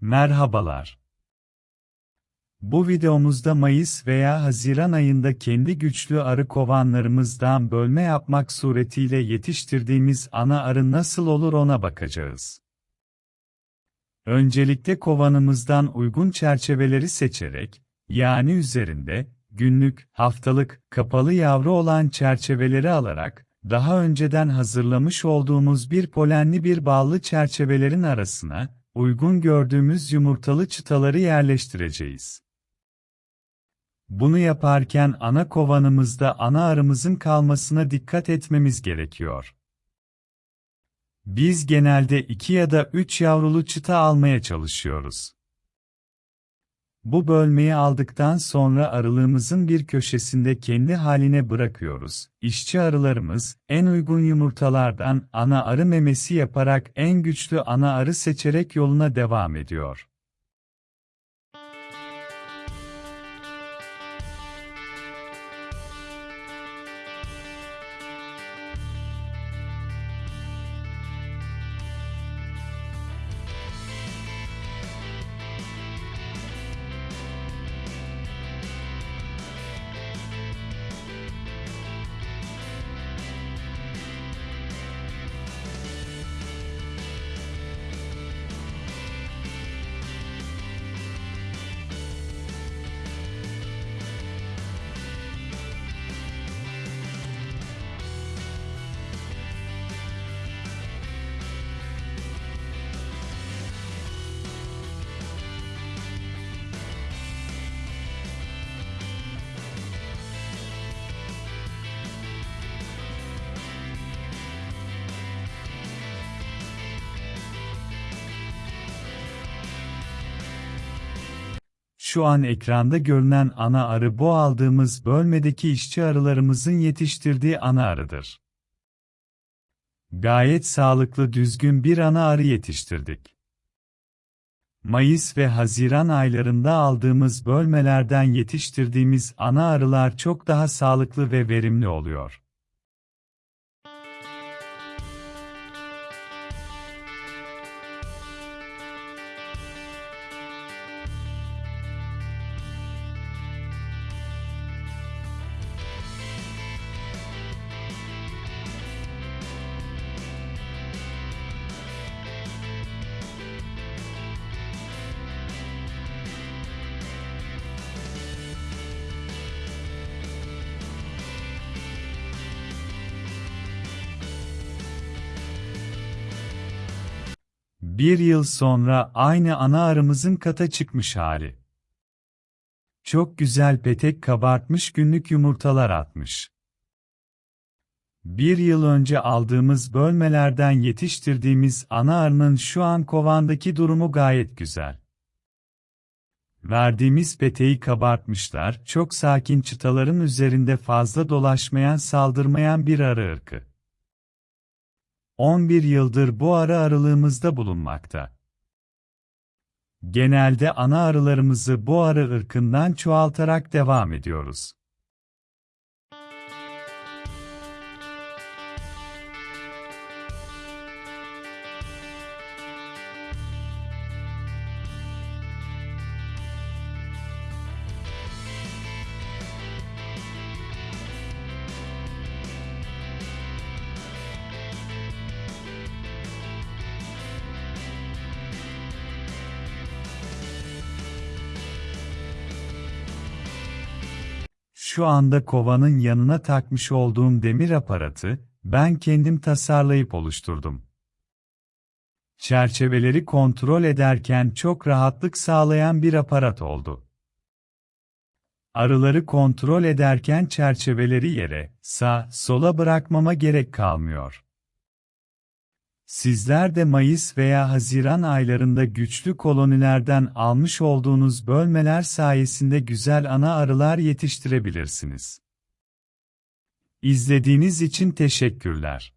Merhabalar. Bu videomuzda Mayıs veya Haziran ayında kendi güçlü arı kovanlarımızdan bölme yapmak suretiyle yetiştirdiğimiz ana arı nasıl olur ona bakacağız. Öncelikle kovanımızdan uygun çerçeveleri seçerek, yani üzerinde, günlük, haftalık, kapalı yavru olan çerçeveleri alarak, daha önceden hazırlamış olduğumuz bir polenli bir ballı çerçevelerin arasına, uygun gördüğümüz yumurtalı çıtaları yerleştireceğiz. Bunu yaparken ana kovanımızda ana arımızın kalmasına dikkat etmemiz gerekiyor. Biz genelde 2 ya da 3 yavrulu çıta almaya çalışıyoruz. Bu bölmeyi aldıktan sonra arılığımızın bir köşesinde kendi haline bırakıyoruz. İşçi arılarımız, en uygun yumurtalardan ana arı memesi yaparak en güçlü ana arı seçerek yoluna devam ediyor. Şu an ekranda görünen ana arı bu aldığımız bölmedeki işçi arılarımızın yetiştirdiği ana arıdır. Gayet sağlıklı düzgün bir ana arı yetiştirdik. Mayıs ve Haziran aylarında aldığımız bölmelerden yetiştirdiğimiz ana arılar çok daha sağlıklı ve verimli oluyor. Bir yıl sonra aynı ana arımızın kata çıkmış hali. Çok güzel petek kabartmış günlük yumurtalar atmış. Bir yıl önce aldığımız bölmelerden yetiştirdiğimiz ana arının şu an kovandaki durumu gayet güzel. Verdiğimiz peteği kabartmışlar, çok sakin çıtaların üzerinde fazla dolaşmayan saldırmayan bir arı ırkı. 11 yıldır bu arı arılığımızda bulunmakta. Genelde ana arılarımızı bu arı ırkından çoğaltarak devam ediyoruz. Şu anda kovanın yanına takmış olduğum demir aparatı, ben kendim tasarlayıp oluşturdum. Çerçeveleri kontrol ederken çok rahatlık sağlayan bir aparat oldu. Arıları kontrol ederken çerçeveleri yere, sağ, sola bırakmama gerek kalmıyor. Sizler de Mayıs veya Haziran aylarında güçlü kolonilerden almış olduğunuz bölmeler sayesinde güzel ana arılar yetiştirebilirsiniz. İzlediğiniz için teşekkürler.